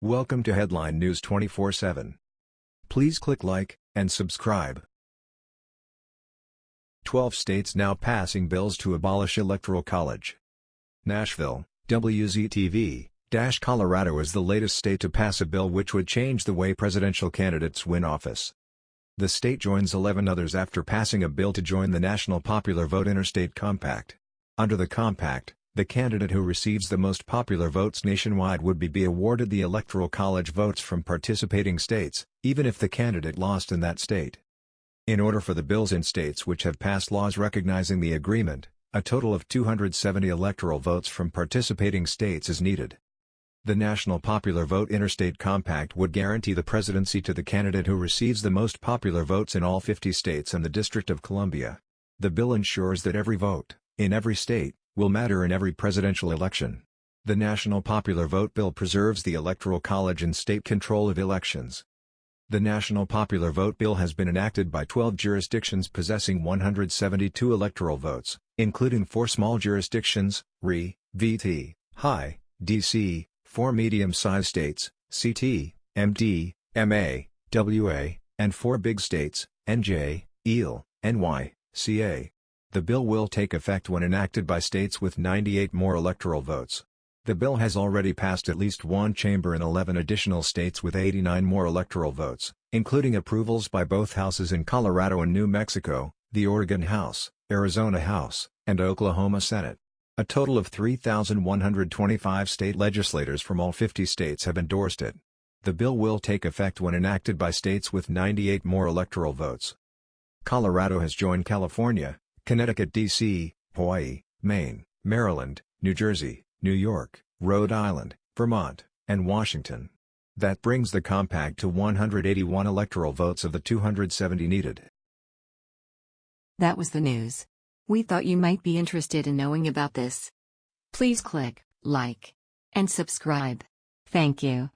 Welcome to Headline News 24/7. Please click like and subscribe. 12 states now passing bills to abolish electoral college. Nashville, WZTV, Dash Colorado is the latest state to pass a bill which would change the way presidential candidates win office. The state joins 11 others after passing a bill to join the National Popular Vote Interstate Compact. Under the compact, the candidate who receives the most popular votes nationwide would be, be awarded the Electoral College votes from participating states, even if the candidate lost in that state. In order for the bills in states which have passed laws recognizing the agreement, a total of 270 electoral votes from participating states is needed. The National Popular Vote Interstate Compact would guarantee the presidency to the candidate who receives the most popular votes in all 50 states and the District of Columbia. The bill ensures that every vote, in every state, will matter in every presidential election. The National Popular Vote Bill preserves the Electoral College and state control of elections. The National Popular Vote Bill has been enacted by 12 jurisdictions possessing 172 electoral votes, including four small jurisdictions, RI, VT, HI, DC, four medium-sized states, CT, MD, MA, WA, and four big states, NJ, IL, NY, CA. The bill will take effect when enacted by states with 98 more electoral votes. The bill has already passed at least one chamber in 11 additional states with 89 more electoral votes, including approvals by both houses in Colorado and New Mexico, the Oregon House, Arizona House, and Oklahoma Senate. A total of 3,125 state legislators from all 50 states have endorsed it. The bill will take effect when enacted by states with 98 more electoral votes. Colorado has joined California, Connecticut D.C., Hawaii, Maine, Maryland, New Jersey, New York, Rhode Island, Vermont, and Washington. That brings the compact to 181 electoral votes of the 270 needed. That was the news. We thought you might be interested in knowing about this. Please click like and subscribe. Thank you.